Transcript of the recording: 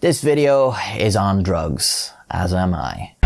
This video is on drugs, as am I.